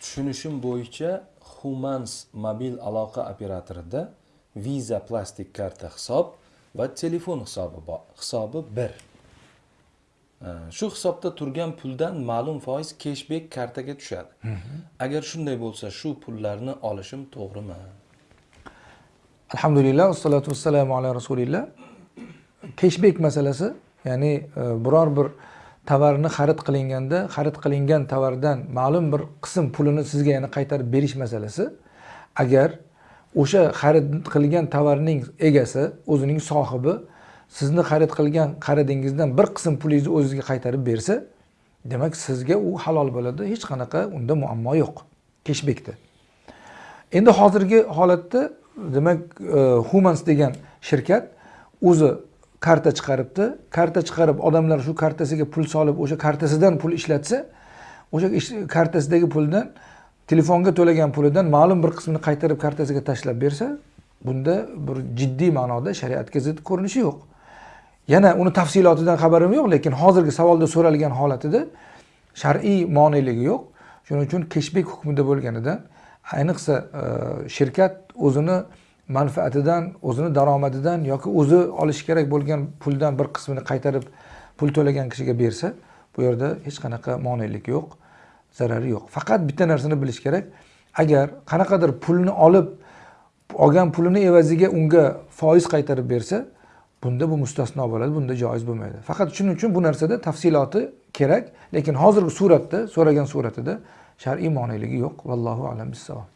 tushunishim bo'yicha humans mobil aloqa operatorida visa plastik karta hisob va telefon hisobi bor hisobi bir. Shu hisobda turgan puldan ma'lum foiz keshbek kartaga tushadi. Agar shunday bo'lsa shu pullarni olishim to'g'rimi? Alhamdulillah vassalatu vassalamu ala rasulillah keshbek masalasi ya'ni e, biror bir tovarni xarid qilinganda xarid qilingan tovardan ma'lum bir qism pulini sizga yana qaytarib berish masalasi. Agar o'sha xarid qilgan tovarning egasi o'zining sohibi sizni xarid qilgan qaridingizdan bir qism pulingizni o'zizga qaytarib bersa demak sizga u halol bo'ladi hech qanaqa unda muammo yo'q keshbekda endi hozirgi holatda demak e, humans degan shirkat o'zi karta chiqaribdi. Karta chiqarib odamlar shu kartasiga pul solib o'sha kartasidan pul ishlatsa o'sha kartasidagi puldan telefonga to'lagan pulidan ma'lum bir qismini qaytarib kartasiga tashlab bersa bunda bir jiddiy ma'noda shariatga zid ko'rinishi yo'q. Yana uni tafsilotidan xabarim yo'q lekin hozirgi savolda so'ralgan holatida shar'iy moneligi yo'q. Shuning uchun keshbek hukmida bo'lganidan ayniqsa e, shirkat o'zini manfaatidan o'zini daromadidan yoki o'zi olishi kerak bo'lgan puldan bir qismini qaytarib pul to'lagan kishiga bersa bu yerda hech qanaqa monelik yo'q zarari yo'q. Faqat bitta narsani bilish kerak. Agar qanaqadir pulni olib olgan pulini evaziga unga foiz qaytarib bersa bunda bu mustasno bo'ladi bunda joiz bo'lmaydi. Faqat shuning uchun bu narsada tafsiloti kerak lekin hozirgi suratda so'ragan suratida shar'iy moneligi yo'q. Vallohu alam bissavob